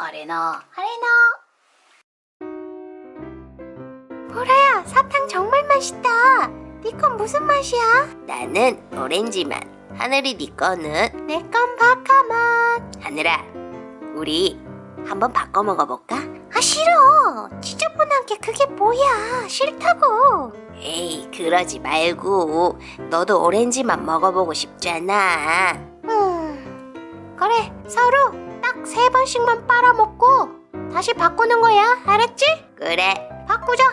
아레나 아레나 보라야 사탕 정말 맛있다 네 건 무슨 맛이야? 나는 오렌지 맛. 하늘이 네 거는 내 건 바카 맛 하늘아. 우리 한번 바꿔 먹어볼까? 아 싫어 지저분한 게 그게 뭐야 싫다고 에이 그러지 말고 너도 오렌지 맛 먹어보고 싶잖아. 음 그래 서로 딱 세 번씩만 빨아먹고 다시 바꾸는 거야 알았지? 그래. 바꾸자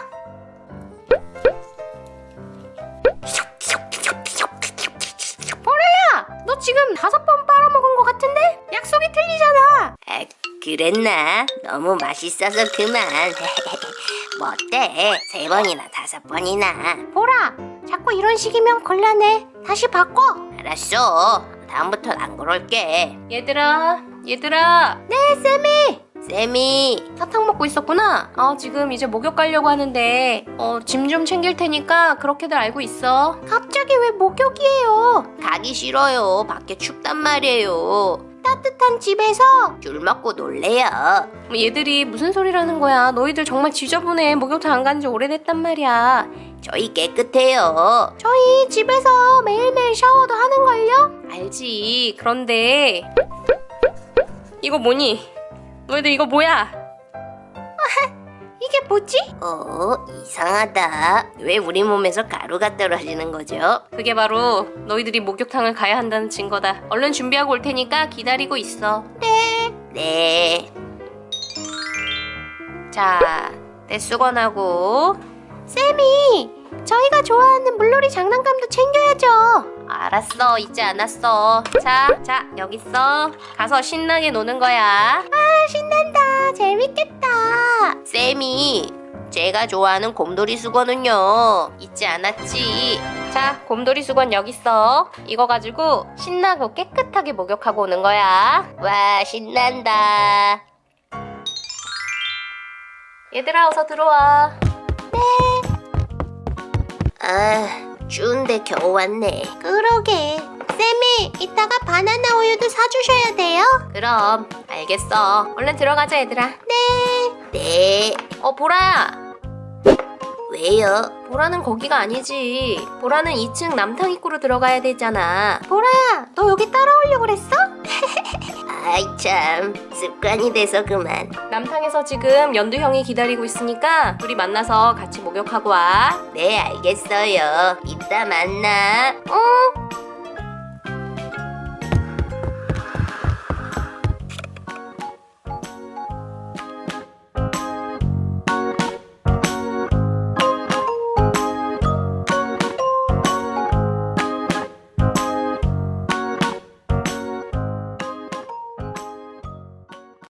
보라야 너 지금 다섯 번 빨아먹은 것 같은데? 약속이 틀리잖아 아, 그랬나? 너무 맛있어서 그만. 뭐 어때? 세 번이나 다섯 번이나. 보라 자꾸 이런 식이면 곤란해 다시 바꿔 알았어. 다음부턴 안 그럴게. 얘들아 얘들아 네 쌤이 쌤이 사탕 먹고 있었구나 어 지금 이제 목욕 가려고 하는데 어 짐 좀 챙길 테니까 그렇게들 알고 있어 갑자기 왜 목욕이에요 가기 싫어요. 밖에 춥단 말이에요. 따뜻한 집에서 귤 먹고 놀래요. 뭐 얘들이 무슨 소리라는 거야 너희들 정말 지저분해 목욕탕 안 간 지 오래됐단 말이야 저희 깨끗해요. 저희 집에서 매일매일 샤워도 하는걸요? 알지 그런데 이거 뭐니? 너희들 이거 뭐야? 이게 뭐지? 어, 이상하다. 왜 우리 몸에서 가루가 떨어지는 거죠? 그게 바로 너희들이 목욕탕을 가야 한다는 증거다 얼른 준비하고 올 테니까 기다리고 있어 네. 자, 내 수건하고 쌤이 저희가 좋아하는 물놀이 장난감도 챙겨야죠 알았어 잊지 않았어. 자, 자 여기 있어. 가서 신나게 노는 거야. 아 신난다. 재밌겠다. 쌤이 제가 좋아하는 곰돌이 수건은요. 잊지 않았지. 자, 곰돌이 수건 여기 있어. 이거 가지고 신나고 깨끗하게 목욕하고 오는 거야. 와, 신난다. 얘들아 어서 들어와. 아, 추운데 겨우 왔네. 그러게 쌤이 이따가 바나나 우유도 사주셔야 돼요 그럼 알겠어 얼른 들어가자 얘들아 네. 어 보라야 왜요? 보라는 거기가 아니지 보라는 2층 남탕 입구로 들어가야 되잖아 보라야 너 여기 따라오려고 그랬어? 아이 참, 습관이 돼서 그만. 남탕에서 지금 연두 형이 기다리고 있으니까 둘이 만나서 같이 목욕하고 와 네, 알겠어요. 이따 만나. 응